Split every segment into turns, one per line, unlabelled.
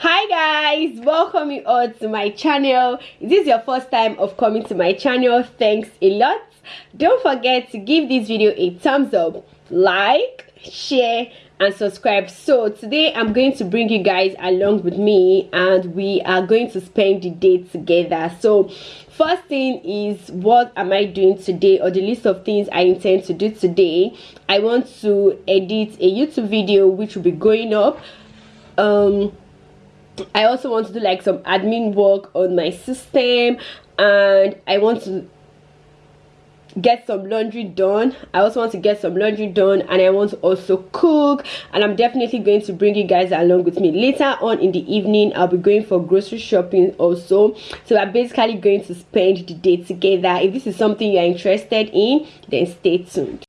hi guys welcome you all to my channel. If this is your first time of coming to my channel thanks a lot. Don't forget to give this video a thumbs up like share and subscribe. So today i'm going to bring you guys along with me and we are going to spend the day together. So first thing is what am i doing today or the list of things i intend to do today? I want to edit a youtube video which will be going up um i also want to do like some admin work on my system and i want to get some laundry done. I also want to get some laundry done and i want to also cook and i'm definitely going to bring you guys along with me. Later on in the evening i'll be going for grocery shopping also. So we're basically going to spend the day together. If this is something you're interested in then stay tuned.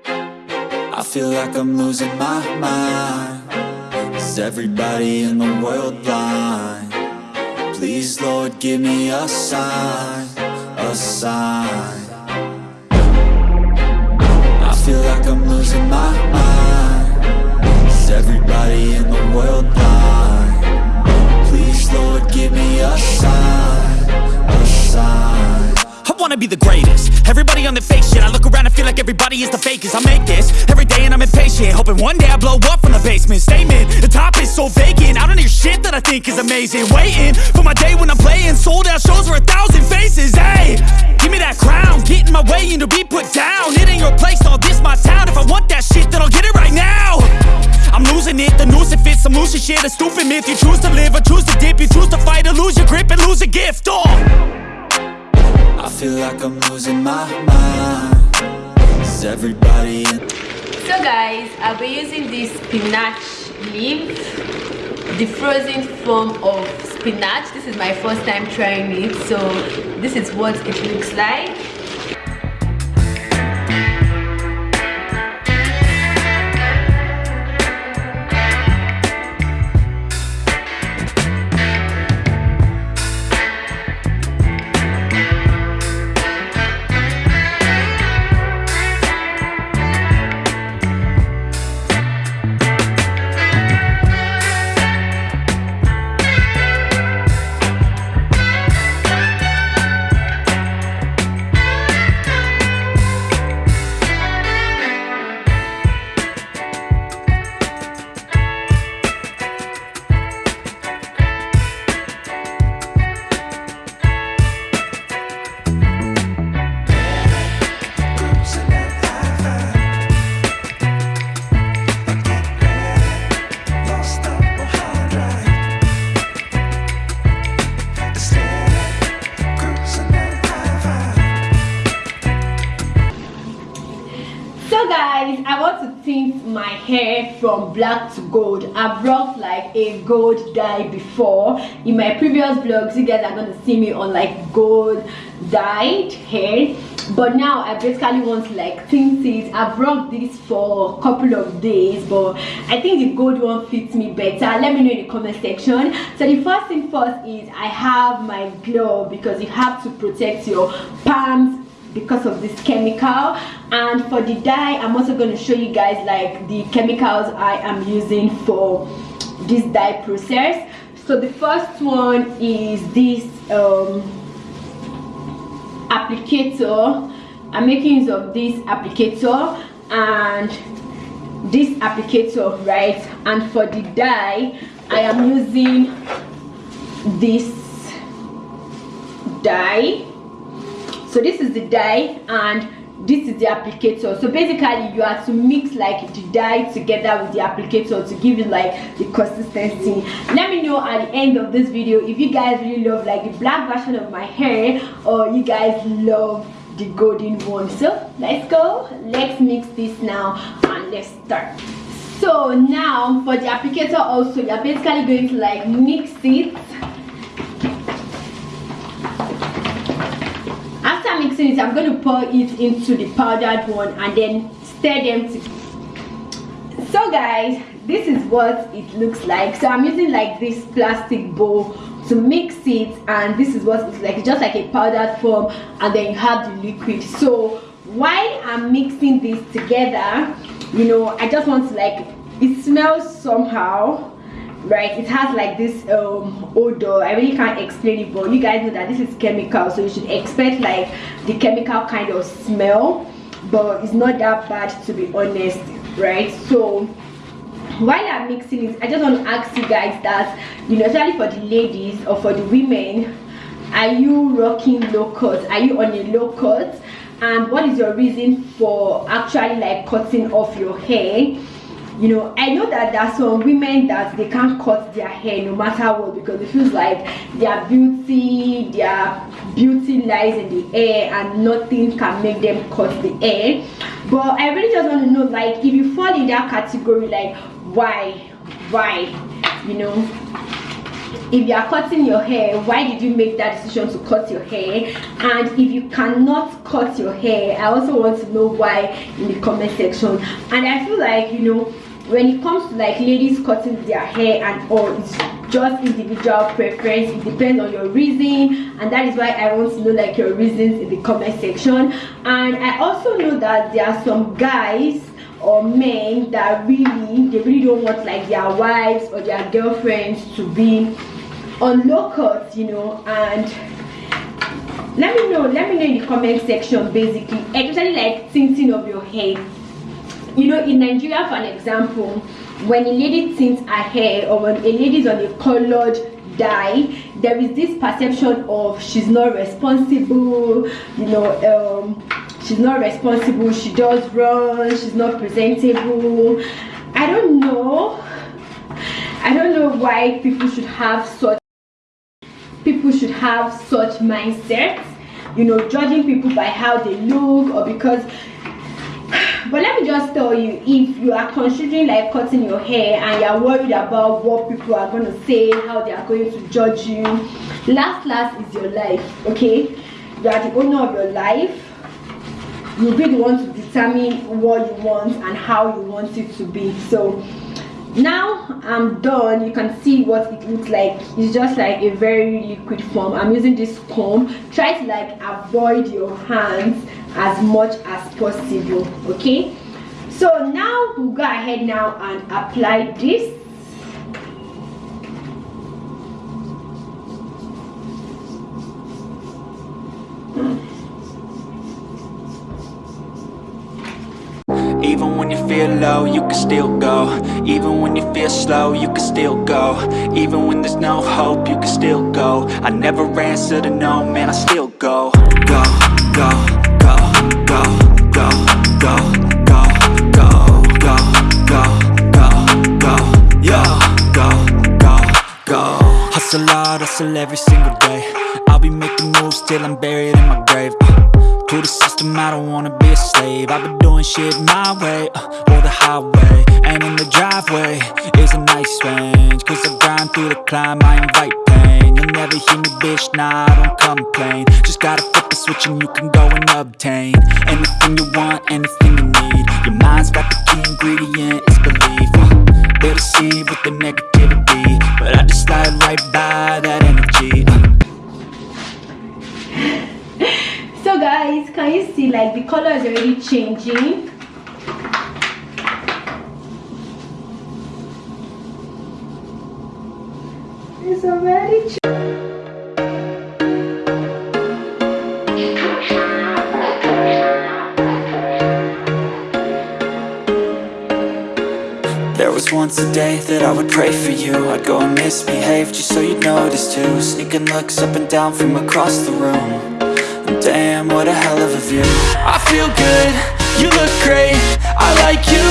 I feel like i'm losing my mind everybody in the world blind. Please lord give me a sign a sign. I feel like I'm losing my mind wanna be the greatest. Everybody on the fake shit I look around and feel like everybody is the fakest. I make this every day and I'm impatient Hoping one day I blow up from the basement. Statement, the top is so vacant. I don't hear shit that I think is amazing. Waiting for my day when I'm playing Sold out shows for a thousand faces. Hey, give me that crown. Get in my way and be put down. It ain't your place, all this my town. If I want that shit then I'll get it right now. I'm losing it, the noose it fits. I'm losing shit, a stupid myth. You choose to live or choose to dip. You choose to fight or lose your grip and lose a gift. Oh feel like I'm losing my mind. Is everybody in
So guys, I'll be using this spinach leaf The frozen form of spinach. This is my first time trying it So this is what it looks like tint my hair from black to gold. I've rocked like a gold dye before. In my previous vlogs you guys are going to see me on like gold dyed hair. But now i basically want to like tint it. I've rocked this for a couple of days but i think the gold one fits me better. Let me know in the comment section. So the first thing first is i have my glove because you have to protect your palms because of this chemical. And for the dye i'm also going to show you guys like the chemicals i am using for this dye process. So the first one is this um, applicator. I'm making use of this applicator and this applicator right? And for the dye i am using this dye so this is the dye and this is the applicator. So basically you have to mix like the dye together with the applicator to give it like the consistency. Let me know at the end of this video if you guys really love like the black version of my hair or you guys love the golden one. So let's go. Let's mix this now and let's start. So now for the applicator also you're basically going to like mix it it i'm going to pour it into the powdered one and then stir them to so guys this is what it looks like. So i'm using like this plastic bowl to mix it and this is what it's like. It's just like a powdered form and then you have the liquid. So while i'm mixing this together you know i just want to like it smells somehow right it has like this um odor. I really can't explain it but you guys know that this is chemical so you should expect like the chemical kind of smell but it's not that bad to be honest right? So while i'm mixing it i just want to ask you guys that you know especially for the ladies or for the women are you rocking low cut are you on a low cut and what is your reason for actually like cutting off your hair you know i know that there are some women that they can't cut their hair no matter what because it feels like their beauty their beauty lies in the air and nothing can make them cut the hair. But i really just want to know like if you fall in that category like why? Why? You know? If you are cutting your hair why did you make that decision to cut your hair? And if you cannot cut your hair i also want to know why in the comment section. And i feel like you know when it comes to like ladies cutting their hair and all it's just individual preference. It depends on your reason and that is why i want to know like your reasons in the comment section. And i also know that there are some guys or men that really they really don't want like their wives or their girlfriends to be on low cut you know and let me know let me know in the comment section basically especially like tinting of your hair you know in nigeria for an example when a lady tints her hair or when a lady is on a colored dye there is this perception of she's not responsible you know um, she's not responsible she does wrong she's not presentable. I don't know. I don't know why people should have such people should have such mindsets you know judging people by how they look or because but let me just tell you if you are considering like cutting your hair and you're worried about what people are going to say how they are going to judge you last last is your life okay? You are the owner of your life. You'll be the one to determine what you want and how you want it to be. So now i'm done. You can see what it looks like. It's just like a very liquid form. I'm using this comb. Try to like avoid your hands as much as possible okay? So now we'll go ahead now and apply this
feel low, you can still go Even when you feel slow, you can still go Even when there's no hope, you can still go I never answer to no, man, I still go Go, go go, go, go, go, go, go, go, go, go, go, yo, go, go, go Hustle hard, hustle every single day I'll be making moves till I'm buried in my grave uh, To the system, I don't wanna be a slave. I've been doing shit my way, uh, or the highway And in the driveway is a nice range. Cause I grind through the climb, I invite pain. You'll never hear me, bitch, nah, I don't complain. Just gotta flip the switch and you can go and obtain Anything you want, anything you need. Your mind's got the key ingredient, it's belief. Uh, They deceive with the negativity But I just slide right by
like the color is already changing. It's already changing
was once a day that I would pray for you. I'd go and misbehave just so you'd notice too. Sneaking looks up and down from across the room. and Damn, what a hell of a view. I feel good, you look great I like you,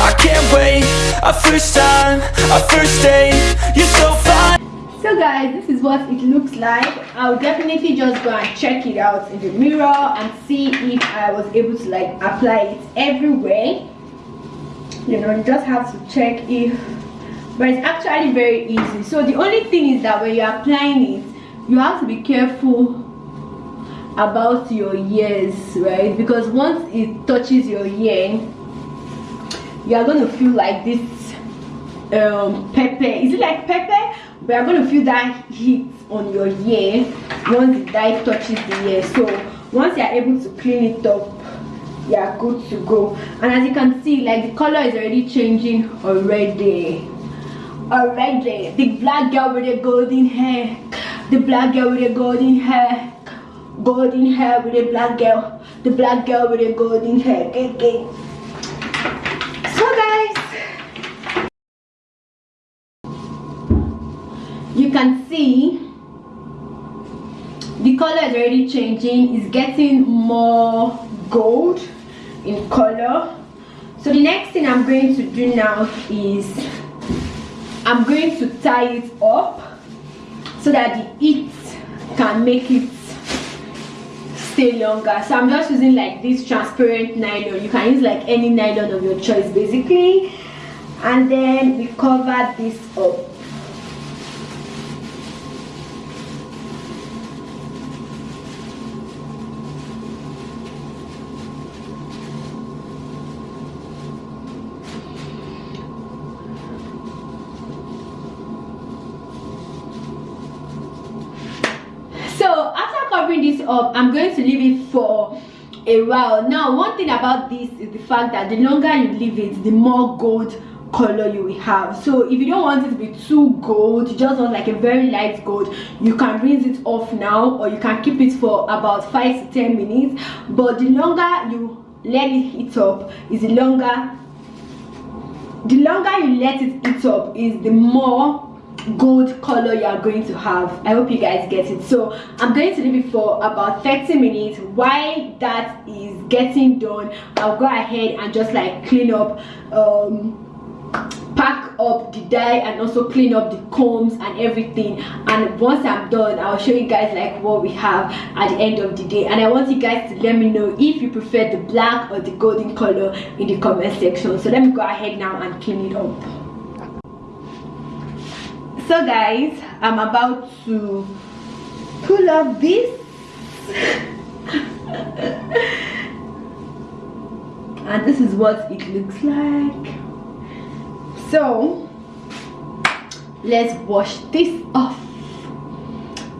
I can't wait. A first time, a first date You're so fine.
So guys this is what it looks like. I'll definitely just go and check it out in the mirror and see if i was able to like apply it everywhere. You know you just have to check if but it's actually very easy. So the only thing is that when you're applying it you have to be careful about your ears right? Because once it touches your ear you are going to feel like this um pepper. Is it like pepper? But you're going to feel that heat on your ear once the dye touches the ear so once you're able to clean it up yeah good to go. And as you can see like the color is already changing already. Already. The black girl with the golden hair. The black girl with the golden hair. Golden hair with the black girl. The black girl with the golden hair. Okay, okay. So guys, you can see the color is already changing. It's getting more gold in color. So the next thing I'm going to do now is I'm going to tie it up so that the heat can make it stay longer. So i'm just using like this transparent nylon. You can use like any nylon of your choice basically. And then we cover this up up i'm going to leave it for a while. Now one thing about this is the fact that the longer you leave it the more gold color you will have. So if you don't want it to be too gold you just want like a very light gold you can rinse it off now or you can keep it for about five to ten minutes. But the longer you let it heat up is the longer the longer you let it heat up is the more gold color you are going to have. I hope you guys get it. So i'm going to leave it for about 30 minutes. While that is getting done i'll go ahead and just like clean up um pack up the dye and also clean up the combs and everything. And once i'm done i'll show you guys like what we have at the end of the day. And i want you guys to let me know if you prefer the black or the golden color in the comment section. So let me go ahead now and clean it up so guys i'm about to pull up this. And this is what it looks like. So let's wash this off.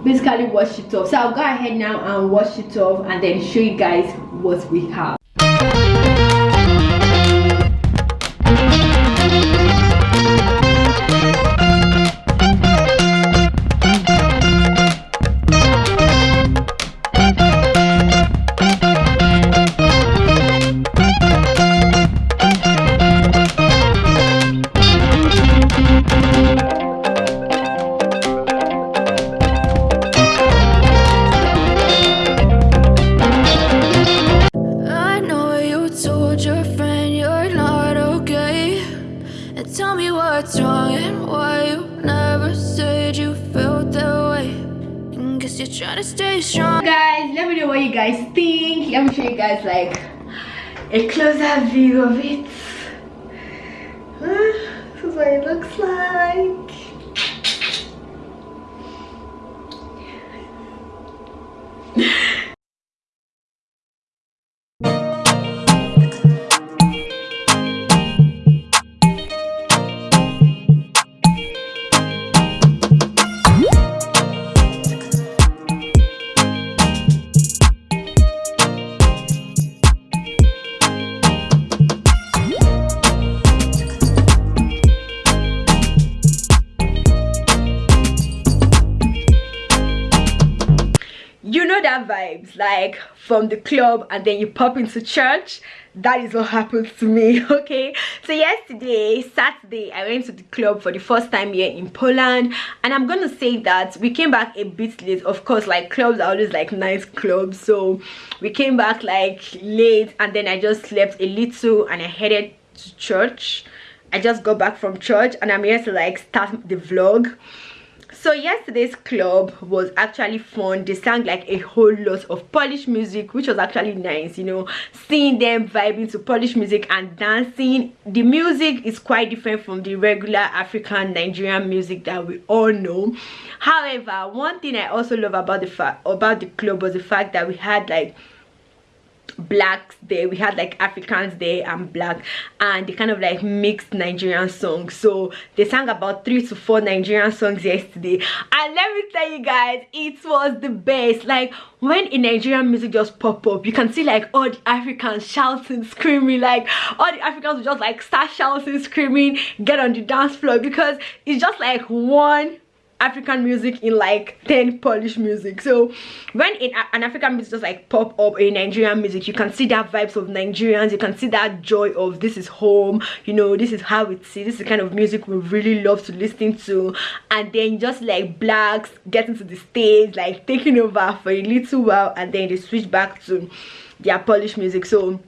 Basically wash it off. So i'll go ahead now and wash it off and then show you guys what we have guys let me know what you guys think. Let me show you guys like a closer view of it like from the club and then you pop into church that is what happened to me okay? So yesterday saturday i went to the club for the first time here in poland and i'm gonna say that we came back a bit late. Of course like clubs are always like nice clubs so we came back like late and then i just slept a little and i headed to church. I just got back from church and i'm here to like start the vlog so yesterday's club was actually fun. They sang like a whole lot of polish music which was actually nice you know seeing them vibing to polish music and dancing. The music is quite different from the regular african nigerian music that we all know. However one thing i also love about the fact about the club was the fact that we had like blacks there. We had like africans there and black and they kind of like mixed nigerian songs. So they sang about three to four nigerian songs yesterday. And let me tell you guys it was the best. Like when in nigerian music just pop up you can see like all the africans shouting screaming. Like all the africans just like start shouting screaming get on the dance floor because it's just like one african music in like 10 polish music. So when in an african music just like pop up in nigerian music you can see that vibes of nigerians you can see that joy of this is home you know this is how it's this is the kind of music we really love to listen to. And then just like blacks getting to the stage like taking over for a little while and then they switch back to their polish music. So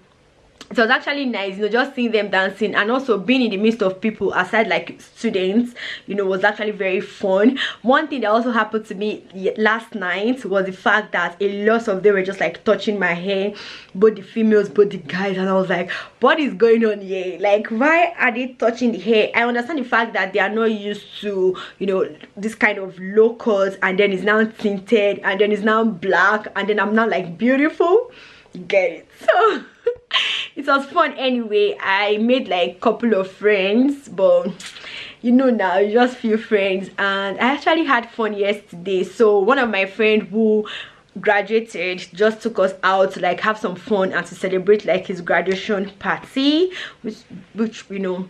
it was actually nice you know just seeing them dancing and also being in the midst of people aside like students you know was actually very fun. One thing that also happened to me last night was the fact that a lot of them were just like touching my hair both the females both the guys and i was like what is going on here? Like why are they touching the hair? I understand the fact that they are not used to you know this kind of cut and then it's now tinted and then it's now black and then i'm not like beautiful. Get it? So it was fun anyway i made like a couple of friends but you know now just few friends. And i actually had fun yesterday. So one of my friend who graduated just took us out to like have some fun and to celebrate like his graduation party which which you know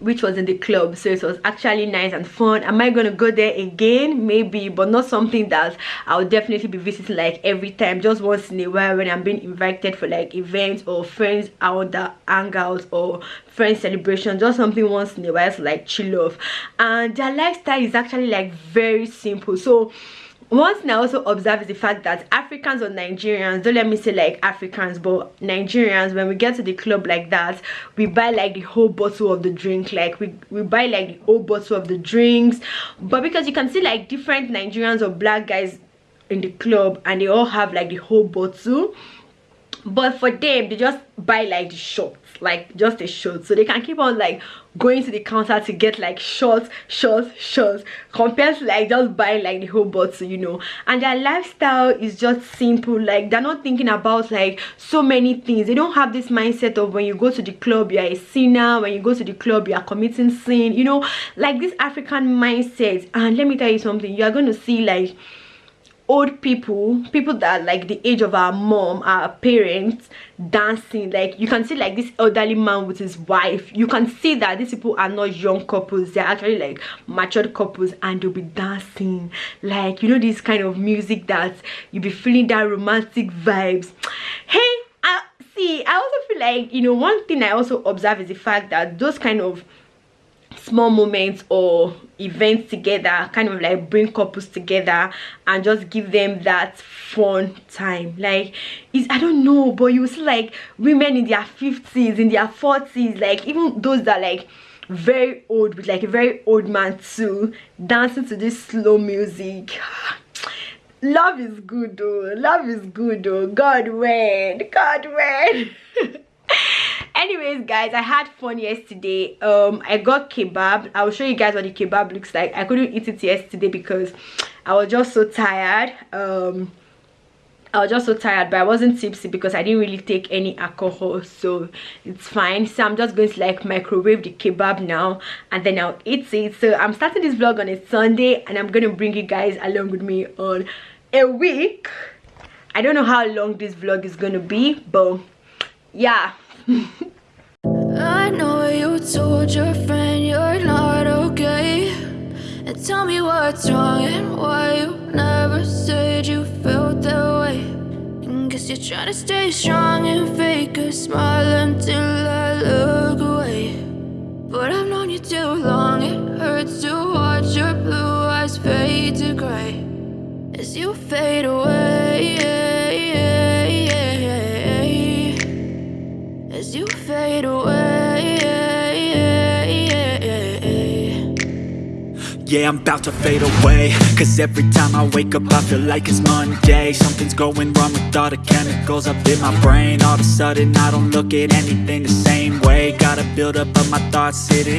which was in the club. So it was actually nice and fun. Am i gonna go there again? Maybe but not something that i'll definitely be visiting like every time. Just once in a while when i'm being invited for like events or friends out the hangouts or friend celebration. Just something once in a while to like chill off. And their lifestyle is actually like very simple. So one thing i also observe is the fact that africans or nigerians don't let me say like africans but nigerians when we get to the club like that we buy like the whole bottle of the drink like we we buy like the whole bottle of the drinks. But because you can see like different nigerians or black guys in the club and they all have like the whole bottle but for them they just buy like the shots like just a shot so they can keep on like going to the counter to get like shots shots shots compared to like just buying like the whole bottle you know. And their lifestyle is just simple. Like they're not thinking about like so many things. They don't have this mindset of when you go to the club you're a sinner. When you go to the club you are committing sin you know. Like this african mindset. And let me tell you something. You are going to see like old people people that like the age of our mom our parents dancing like you can see like this elderly man with his wife. You can see that these people are not young couples. They're actually like matured couples and they'll be dancing. Like you know this kind of music that you'll be feeling that romantic vibes. Hey i see i also feel like you know one thing i also observe is the fact that those kind of small moments or events together kind of like bring couples together and just give them that fun time. Like is i don't know but you see like women in their 50s in their 40s like even those that like very old with like a very old man too dancing to this slow music. Love is good though. Love is good though. God when? God when anyways guys i had fun yesterday. Um i got kebab. I'll show you guys what the kebab looks like. I couldn't eat it yesterday because i was just so tired. Um I was just so tired but I wasn't tipsy because I didn't really take any alcohol so it's fine. So I'm just going to like microwave the kebab now and then I'll eat it. So I'm starting this vlog on a Sunday and I'm going to bring you guys along with me on a week. I don't know how long this vlog is going to be but yeah I know you told your friend you're not okay. And tell me what's wrong and why you never said you felt that way. And Guess you're trying to stay strong and fake a smile until I look away. But I've known you too long, it hurts to watch your blue eyes fade to gray As you fade away fade away.
Yeah, I'm about to fade away. Cause every time I wake up I feel like it's Monday. Something's going wrong with all the chemicals up in my brain. All of a sudden I don't look at anything the same way. Gotta build up of my thoughts sitting